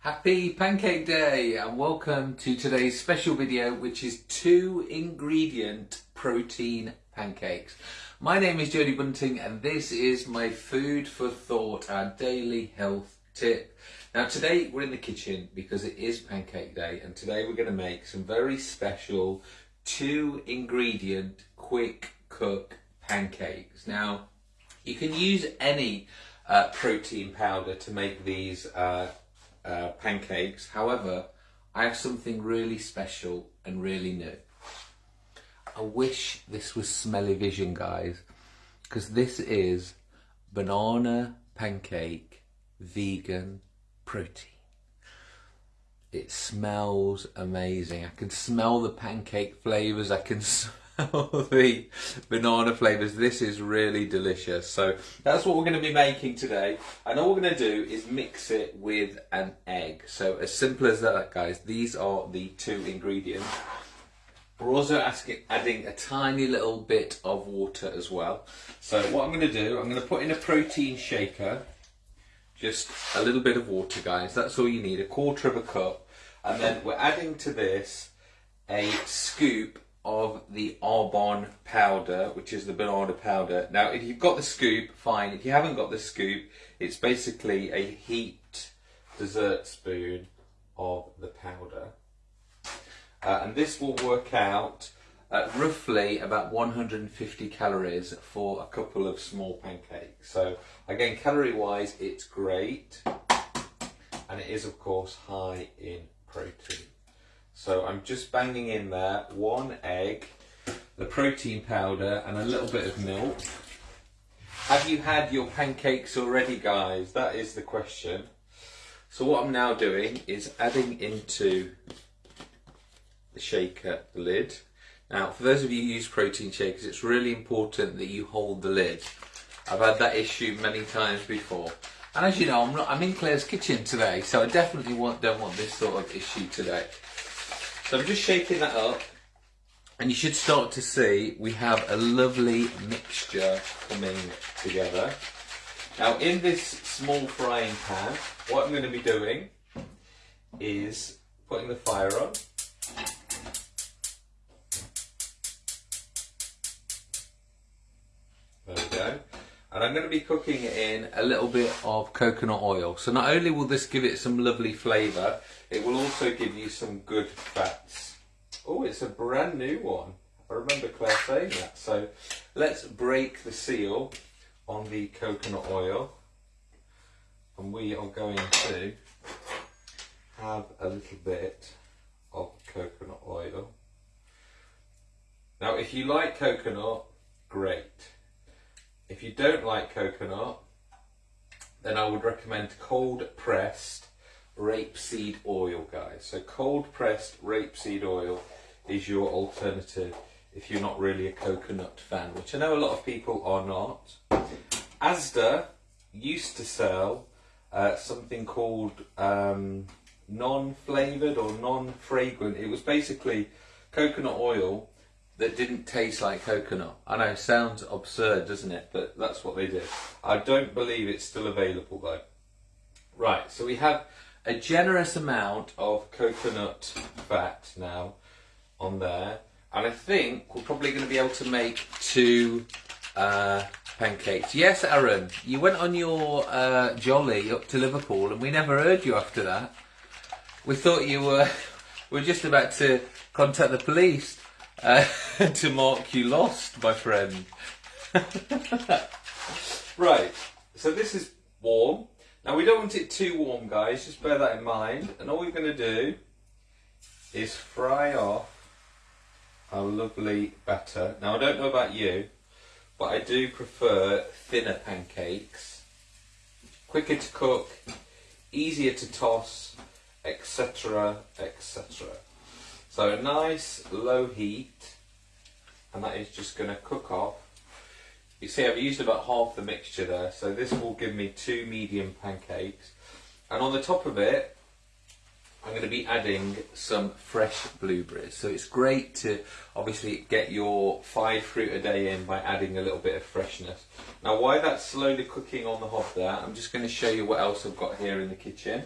Happy Pancake Day and welcome to today's special video which is two ingredient protein pancakes. My name is Jody Bunting and this is my food for thought, our daily health tip. Now today we're in the kitchen because it is pancake day and today we're going to make some very special two ingredient quick cook pancakes. Now you can use any uh, protein powder to make these uh, uh, pancakes. However, I have something really special and really new. I wish this was smelly vision, guys, because this is banana pancake vegan protein. It smells amazing. I can smell the pancake flavors. I can the banana flavours. This is really delicious. So that's what we're going to be making today. And all we're going to do is mix it with an egg. So as simple as that, guys. These are the two ingredients. We're also asking, adding a tiny little bit of water as well. So what I'm going to do, I'm going to put in a protein shaker. Just a little bit of water, guys. That's all you need, a quarter of a cup. And then we're adding to this a scoop of the Arbonne powder, which is the banana powder. Now, if you've got the scoop, fine. If you haven't got the scoop, it's basically a heaped dessert spoon of the powder. Uh, and this will work out at roughly about 150 calories for a couple of small pancakes. So again, calorie wise, it's great. And it is of course high in protein. So I'm just banging in there one egg, the protein powder and a little bit of milk. Have you had your pancakes already guys? That is the question. So what I'm now doing is adding into the shaker the lid. Now for those of you who use protein shakers it's really important that you hold the lid. I've had that issue many times before. And as you know, I'm, not, I'm in Claire's kitchen today, so I definitely want, don't want this sort of issue today. So I'm just shaking that up and you should start to see we have a lovely mixture coming together. Now in this small frying pan, what I'm going to be doing is putting the fire on. There we go. And I'm going to be cooking it in a little bit of coconut oil. So not only will this give it some lovely flavour, it will also give you some good fats. Oh, it's a brand new one. I remember Claire saying that. So let's break the seal on the coconut oil. And we are going to have a little bit of coconut oil. Now, if you like coconut, great. If you don't like coconut, then I would recommend cold pressed rapeseed oil, guys. So cold pressed rapeseed oil is your alternative if you're not really a coconut fan, which I know a lot of people are not. Asda used to sell uh, something called um, non-flavoured or non-fragrant. It was basically coconut oil that didn't taste like coconut. I know, sounds absurd, doesn't it? But that's what they did. I don't believe it's still available though. Right, so we have a generous amount of coconut fat now on there. And I think we're probably going to be able to make two uh, pancakes. Yes, Aaron, you went on your uh, jolly up to Liverpool and we never heard you after that. We thought you were, were just about to contact the police uh, to mark you lost, my friend. right, so this is warm. Now we don't want it too warm guys, just bear that in mind. And all we're going to do is fry off our lovely batter. Now I don't know about you, but I do prefer thinner pancakes. Quicker to cook, easier to toss, etc, etc. So a nice low heat, and that is just going to cook off you see I've used about half the mixture there, so this will give me two medium pancakes. And on the top of it, I'm going to be adding some fresh blueberries. So it's great to obviously get your five fruit a day in by adding a little bit of freshness. Now while that's slowly cooking on the hob there, I'm just going to show you what else I've got here in the kitchen.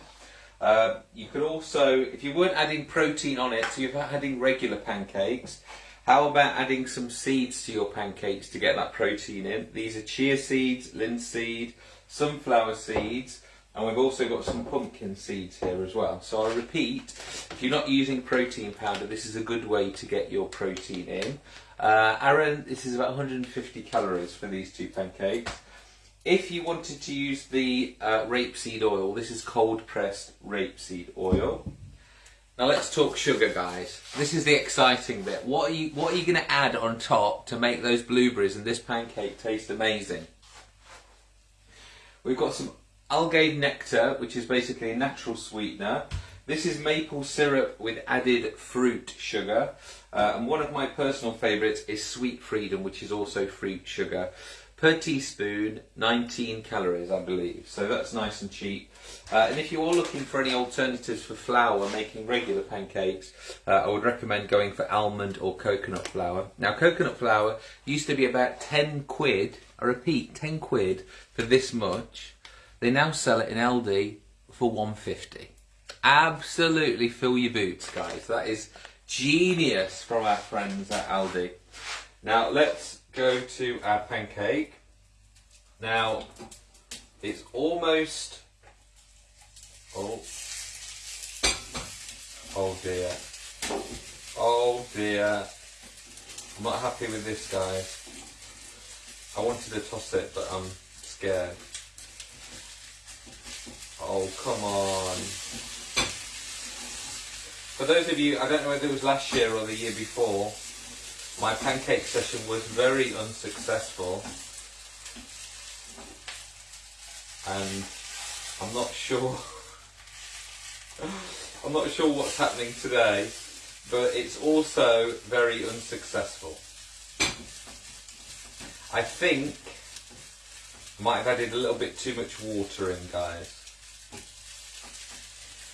Uh, you could also, if you weren't adding protein on it, so you're adding regular pancakes, how about adding some seeds to your pancakes to get that protein in? These are chia seeds, linseed, sunflower seeds, and we've also got some pumpkin seeds here as well. So I'll repeat, if you're not using protein powder, this is a good way to get your protein in. Uh, Aaron, this is about 150 calories for these two pancakes. If you wanted to use the uh, rapeseed oil, this is cold pressed rapeseed oil. Now let's talk sugar, guys. This is the exciting bit. What are you What are you going to add on top to make those blueberries and this pancake taste amazing? We've got some algae nectar, which is basically a natural sweetener. This is maple syrup with added fruit sugar. Uh, and one of my personal favourites is Sweet Freedom, which is also fruit sugar per teaspoon 19 calories I believe so that's nice and cheap uh, and if you are looking for any alternatives for flour making regular pancakes uh, I would recommend going for almond or coconut flour. Now coconut flour used to be about 10 quid I repeat 10 quid for this much. They now sell it in Aldi for 150 absolutely fill your boots guys. That is genius from our friends at Aldi now let's go to our pancake. Now, it's almost, oh, oh dear, oh dear, I'm not happy with this guys. I wanted to toss it, but I'm scared. Oh, come on. For those of you, I don't know whether it was last year or the year before, my pancake session was very unsuccessful and I'm not sure I'm not sure what's happening today but it's also very unsuccessful. I think I might have added a little bit too much water in guys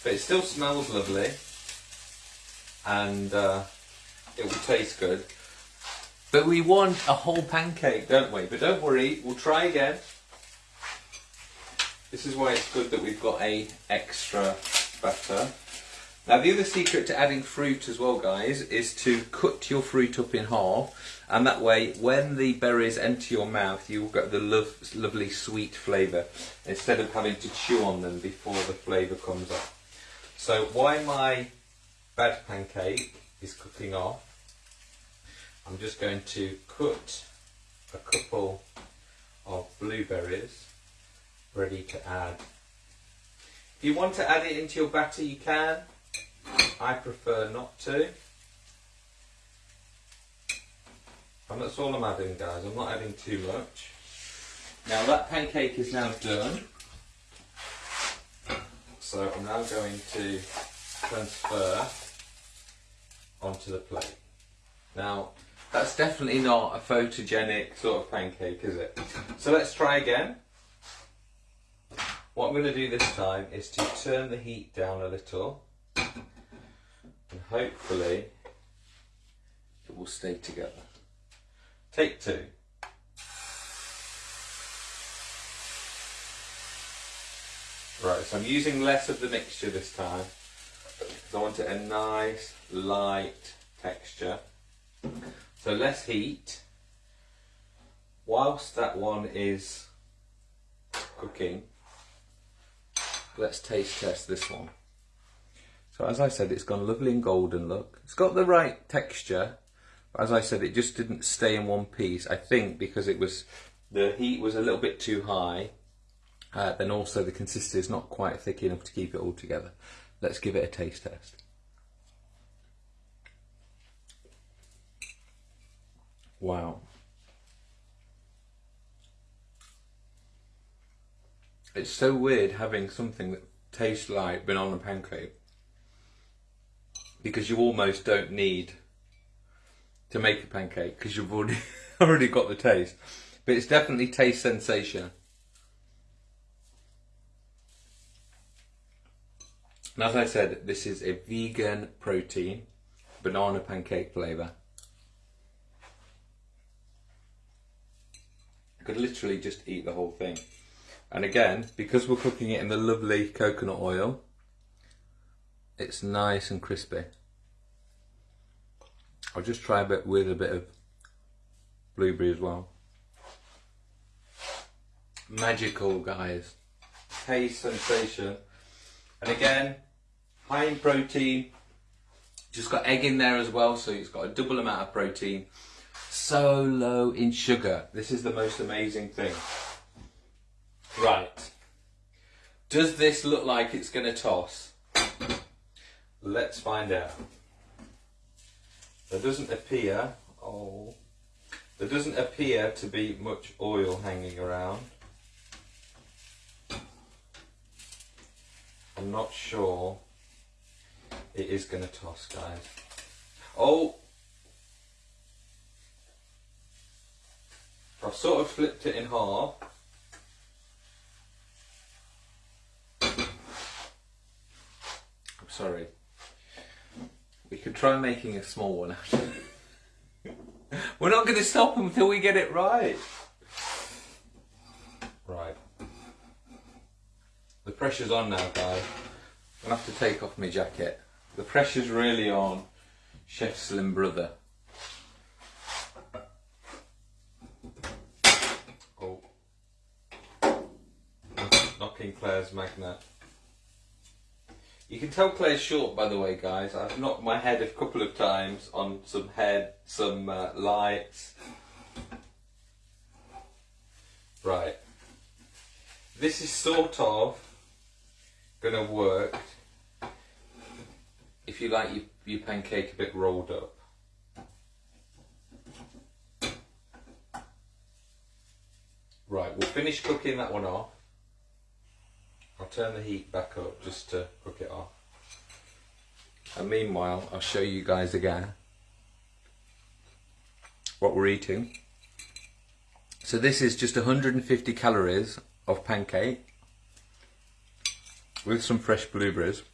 but it still smells lovely and uh, it will taste good but we want a whole pancake, don't we? But don't worry, we'll try again. This is why it's good that we've got a extra butter. Now the other secret to adding fruit as well guys is to cut your fruit up in half and that way when the berries enter your mouth you'll get the love, lovely sweet flavour instead of having to chew on them before the flavour comes up. So why my bad pancake is cooking off I'm just going to cut a couple of blueberries ready to add. If you want to add it into your batter you can, I prefer not to. And that's all I'm adding guys, I'm not adding too much. Now that pancake is now done. So I'm now going to transfer onto the plate. Now that's definitely not a photogenic sort of pancake, is it? So let's try again. What I'm going to do this time is to turn the heat down a little and hopefully it will stay together. Take two. Right, so I'm using less of the mixture this time because I want it a nice light texture. So less heat. Whilst that one is cooking, let's taste test this one. So as I said, it's gone lovely and golden look. It's got the right texture. But as I said, it just didn't stay in one piece. I think because it was, the heat was a little bit too high. Uh, then also the consistency is not quite thick enough to keep it all together. Let's give it a taste test. Wow. It's so weird having something that tastes like banana pancake because you almost don't need to make a pancake because you've already already got the taste. But it's definitely taste sensation. And as I said, this is a vegan protein banana pancake flavour. I could literally just eat the whole thing. And again, because we're cooking it in the lovely coconut oil, it's nice and crispy. I'll just try a bit with a bit of blueberry as well. Magical, guys. Taste sensation. And again, high in protein. Just got egg in there as well, so it's got a double amount of protein. So low in sugar. This is the most amazing thing. Right. Does this look like it's going to toss? Let's find out. There doesn't appear, oh, there doesn't appear to be much oil hanging around. I'm not sure it is going to toss, guys. Oh! I've sort of flipped it in half. I'm sorry. We could try making a small one We're not going to stop until we get it right. Right. The pressure's on now, guys. I'm going to have to take off my jacket. The pressure's really on Chef Slim Brother. Oh. Knocking Claire's magnet. You can tell Claire's short, by the way, guys. I've knocked my head a couple of times on some head, some uh, lights. Right. This is sort of going to work if you like your, your pancake a bit rolled up. Right, we'll finish cooking that one off. Turn the heat back up just to cook it off. And meanwhile, I'll show you guys again what we're eating. So this is just 150 calories of pancake with some fresh blueberries.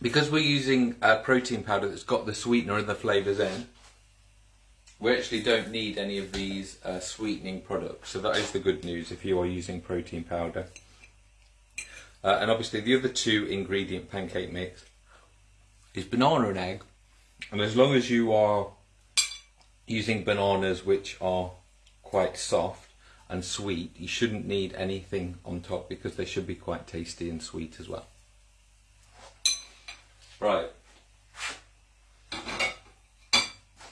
Because we're using a protein powder that's got the sweetener and the flavours in, we actually don't need any of these uh, sweetening products. So that is the good news if you are using protein powder. Uh, and obviously the other two ingredient pancake mix is banana and egg. And as long as you are using bananas which are quite soft and sweet, you shouldn't need anything on top because they should be quite tasty and sweet as well. Right.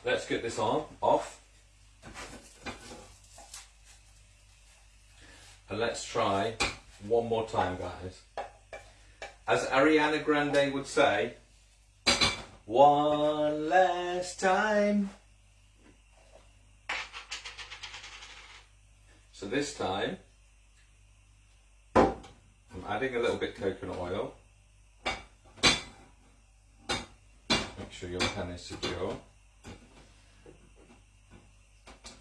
Let's get this on off. And let's try one more time, guys. As Ariana Grande would say, one last time. So this time, I'm adding a little bit coconut oil. Make sure your pan is secure.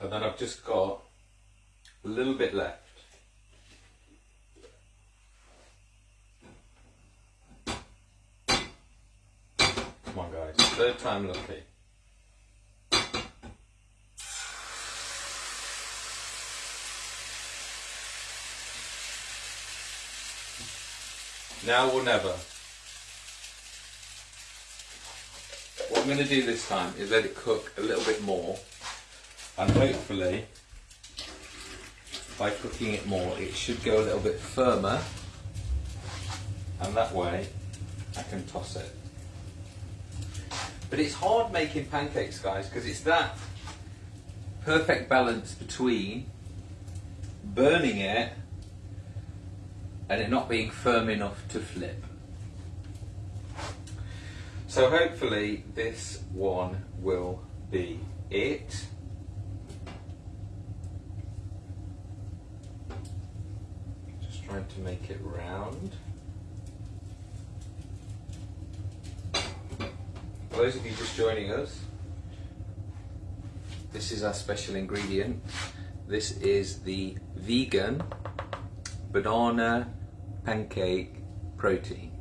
And then I've just got a little bit left. Come on guys, third time lucky. Now or never. What I'm going to do this time is let it cook a little bit more and hopefully by cooking it more it should go a little bit firmer and that way I can toss it. But it's hard making pancakes, guys, because it's that perfect balance between burning it and it not being firm enough to flip. So hopefully this one will be it. Just trying to make it round. Those of you just joining us, this is our special ingredient. This is the vegan banana pancake protein.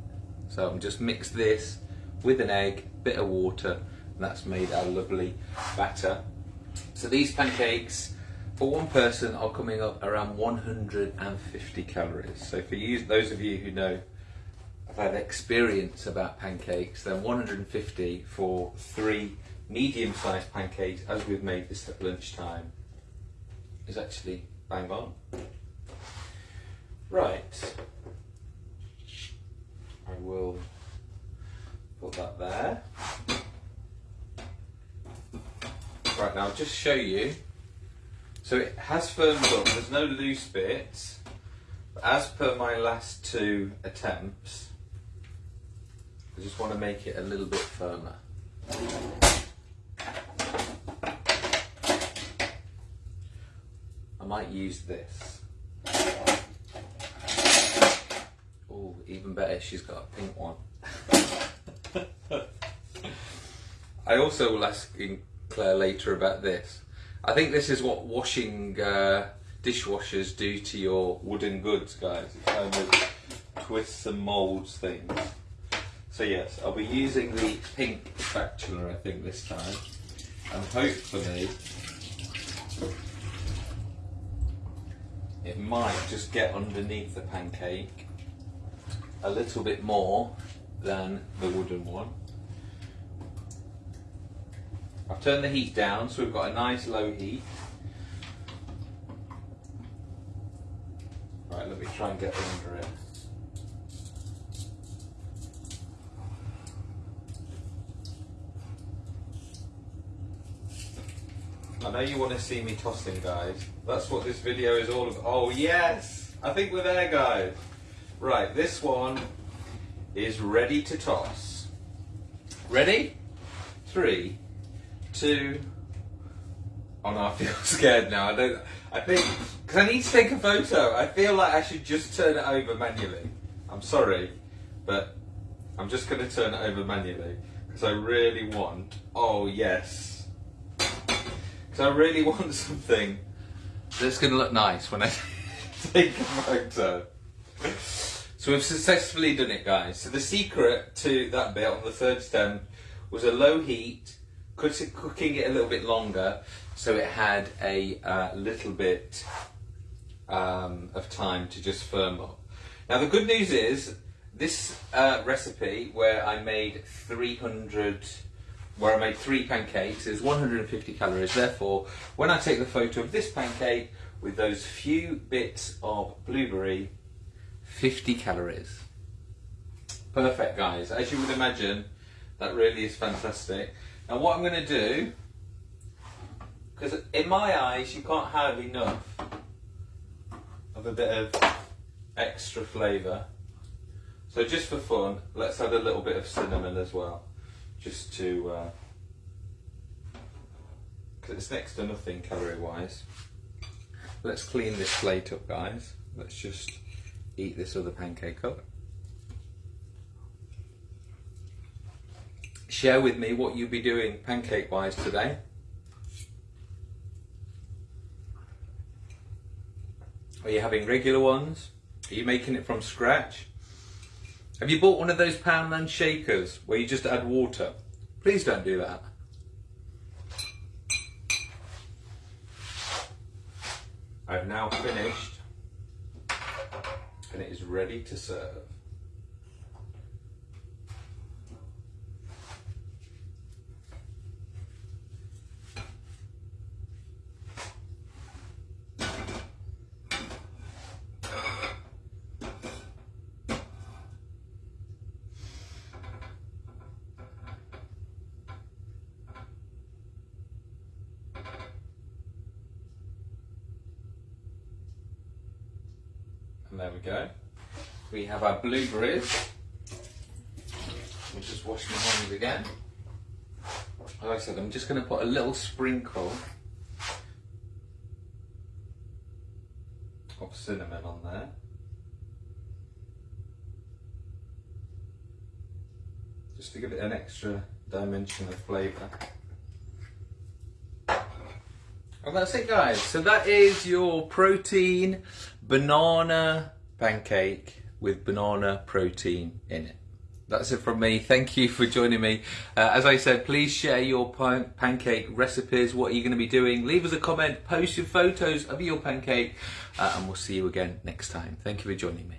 So I'm just mix this with an egg, bit of water, and that's made our lovely batter. So these pancakes for one person are coming up around 150 calories. So for you, those of you who know I've had experience about pancakes than 150 for three medium-sized pancakes as we've made this at lunchtime is actually bang on. Right, I will put that there. Right now, I'll just show you. So it has firmed up, there's no loose bits. But as per my last two attempts, I just want to make it a little bit firmer. I might use this. Oh, even better, she's got a pink one. I also will ask Claire later about this. I think this is what washing uh, dishwashers do to your wooden goods, guys. It kind of twists and moulds things. So yes, I'll be using the pink spatula, I think, this time. And hopefully, it might just get underneath the pancake a little bit more than the wooden one. I've turned the heat down so we've got a nice low heat. Right, let me try and get under it. I know you want to see me tossing, guys. That's what this video is all about. Oh, yes! I think we're there, guys. Right, this one is ready to toss. Ready? Three, two. Oh no, I feel scared now. I don't. I think because I need to take a photo. I feel like I should just turn it over manually. I'm sorry, but I'm just going to turn it over manually because I really want. Oh yes. Because I really want something that's going to look nice when I take a photo. So we've successfully done it guys. So the secret to that bit on the third stem was a low heat, cooking it a little bit longer so it had a uh, little bit um, of time to just firm up. Now the good news is this uh, recipe where I made 300 where I made three pancakes is 150 calories therefore when I take the photo of this pancake with those few bits of blueberry 50 calories. Perfect guys, as you would imagine, that really is fantastic. Now what I'm going to do, because in my eyes you can't have enough of a bit of extra flavour. So just for fun, let's add a little bit of cinnamon as well, just to, uh, it's next to nothing calorie wise. Let's clean this plate up guys. Let's just eat this other pancake up. Share with me what you'll be doing pancake wise today. Are you having regular ones? Are you making it from scratch? Have you bought one of those Poundland shakers where you just add water? Please don't do that. I've now finished and it is ready to serve. And there we go. We have our blueberries. We'll just wash my hands again. Like I said, I'm just going to put a little sprinkle of cinnamon on there. Just to give it an extra dimension of flavour. And that's it guys. So that is your protein banana pancake with banana protein in it. That's it from me. Thank you for joining me. Uh, as I said, please share your pan pancake recipes. What are you going to be doing? Leave us a comment, post your photos of your pancake, uh, and we'll see you again next time. Thank you for joining me.